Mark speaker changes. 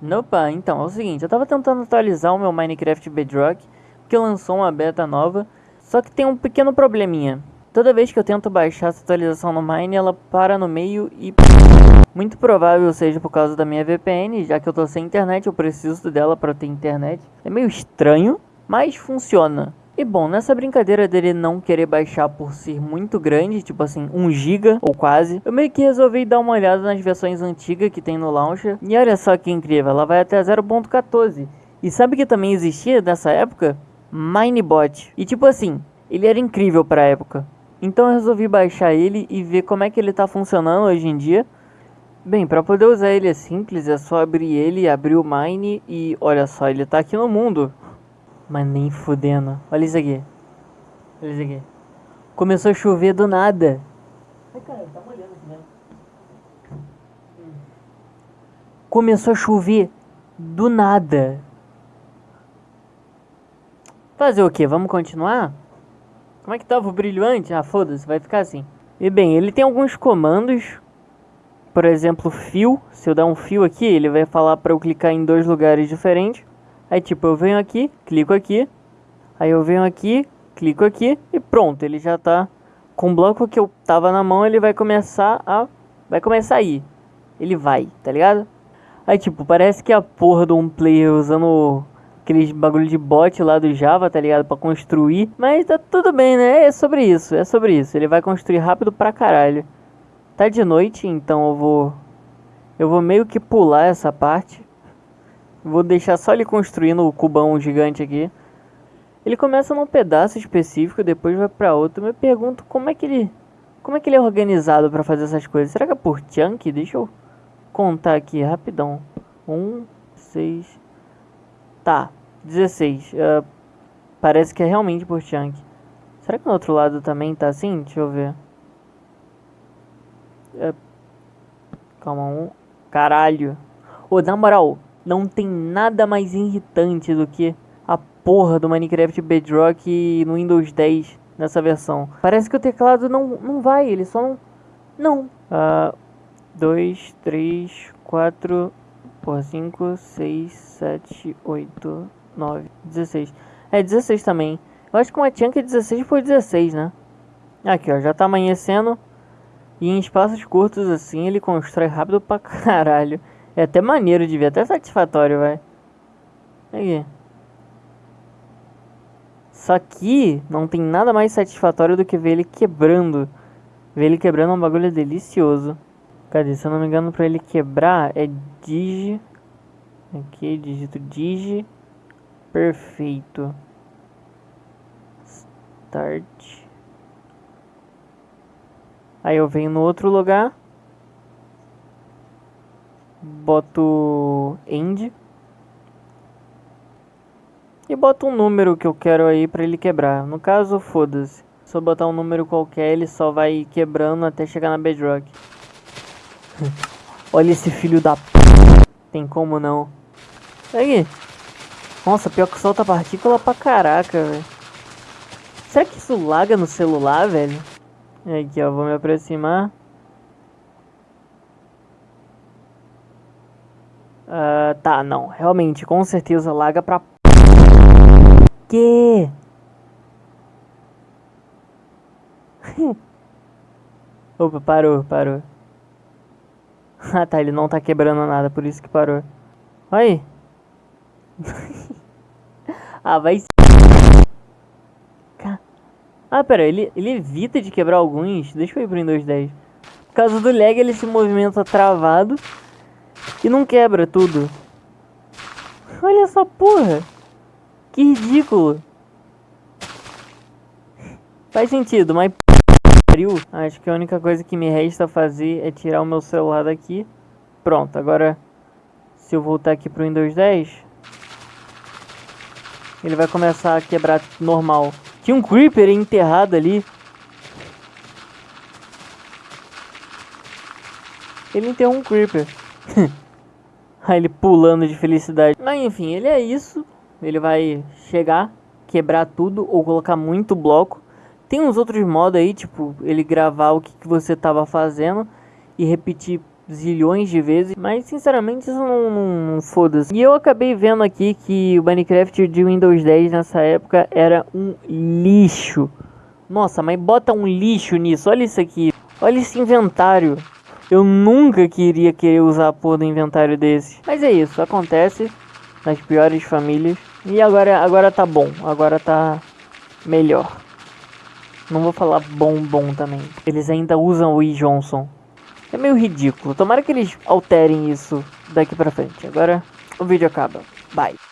Speaker 1: Opa, então, é o seguinte, eu tava tentando atualizar o meu Minecraft Bedrock, que lançou uma beta nova, só que tem um pequeno probleminha. Toda vez que eu tento baixar essa atualização no Mine, ela para no meio e... Muito provável seja por causa da minha VPN, já que eu tô sem internet, eu preciso dela para ter internet. É meio estranho, mas funciona. E bom, nessa brincadeira dele não querer baixar por ser muito grande, tipo assim, 1 GB ou quase, eu meio que resolvi dar uma olhada nas versões antigas que tem no launcher. E olha só que incrível, ela vai até 0.14. E sabe que também existia nessa época? Minebot. E tipo assim, ele era incrível pra época. Então eu resolvi baixar ele e ver como é que ele tá funcionando hoje em dia. Bem, para poder usar ele é simples, é só abrir ele, abrir o Mine e olha só, ele tá aqui no mundo. Mas nem fudendo. Olha isso aqui. Olha isso aqui. Começou a chover do nada. Ai, cara, tá molhando aqui dentro. Hum. Começou a chover do nada. Fazer o que? Vamos continuar? Como é que tava o brilhante? Ah, foda-se, vai ficar assim. E bem, ele tem alguns comandos. Por exemplo, fio. Se eu dar um fio aqui, ele vai falar para eu clicar em dois lugares diferentes. Aí tipo, eu venho aqui, clico aqui. Aí eu venho aqui, clico aqui e pronto, ele já tá com o bloco que eu tava na mão, ele vai começar a vai começar a ir. Ele vai, tá ligado? Aí tipo, parece que a porra de um player usando aqueles bagulho de bot lá do Java, tá ligado? Pra construir. Mas tá tudo bem, né? É sobre isso, é sobre isso. Ele vai construir rápido pra caralho. Tá de noite, então eu vou... Eu vou meio que pular essa parte. Vou deixar só ele construindo o cubão gigante aqui. Ele começa num pedaço específico, depois vai para outro. Eu me pergunto como é que ele, como é que ele é organizado para fazer essas coisas. Será que é por chunk? Deixa eu contar aqui rapidão. Um, seis, tá, 16. Uh, parece que é realmente por chunk. Será que no outro lado também tá assim? Deixa eu ver. Uh, calma, um. Caralho. Ô, oh, na moral, não tem nada mais irritante do que a porra do Minecraft Bedrock no Windows 10 nessa versão. Parece que o teclado não, não vai, ele só não... Não. Uh, 2, 3, 4, por 5, 6, 7, 8, 9, 16. É 16 também. Eu acho que uma chunk é 16 por 16, né? Aqui, ó, já tá amanhecendo. E em espaços curtos assim, ele constrói rápido pra caralho. É até maneiro de ver, até satisfatório, vai. Aqui. Só que não tem nada mais satisfatório do que ver ele quebrando. Ver ele quebrando é um bagulho delicioso. Cadê? Se eu não me engano, pra ele quebrar é digi. Aqui, digito digi. Perfeito. Start. Aí eu venho no outro lugar boto end e boto um número que eu quero aí para ele quebrar. No caso, foda-se. Se eu botar um número qualquer, ele só vai quebrando até chegar na bedrock. Olha esse filho da p... Tem como não. Aí. Nossa, pior que solta partícula pra caraca, velho. Será que isso laga no celular, velho? Aqui, ó, vou me aproximar. Uh, tá, não. Realmente, com certeza laga pra... Que? Opa, parou, parou. ah, tá, ele não tá quebrando nada, por isso que parou. Aí. ah, vai... Ah, pera, ele, ele evita de quebrar alguns. Deixa eu ir pro Windows 10. Por causa do lag, ele se movimenta travado. E não quebra tudo. Olha essa porra. Que ridículo. Faz sentido, mas. Acho que a única coisa que me resta fazer é tirar o meu celular daqui. Pronto, agora se eu voltar aqui pro Windows 10, ele vai começar a quebrar normal. Tinha um Creeper enterrado ali. Ele enterrou um Creeper. Ele pulando de felicidade. Mas enfim, ele é isso. Ele vai chegar, quebrar tudo ou colocar muito bloco. Tem uns outros modos aí, tipo, ele gravar o que, que você tava fazendo e repetir zilhões de vezes, mas sinceramente isso não, não, não foda-se. E eu acabei vendo aqui que o Minecraft de Windows 10 nessa época era um lixo. Nossa, mas bota um lixo nisso, olha isso aqui. Olha esse inventário. Eu nunca queria querer usar a porra do inventário desse. Mas é isso, acontece nas piores famílias. E agora, agora tá bom, agora tá melhor. Não vou falar bom, bom também. Eles ainda usam o E. Johnson. É meio ridículo. Tomara que eles alterem isso daqui pra frente. Agora o vídeo acaba. Bye.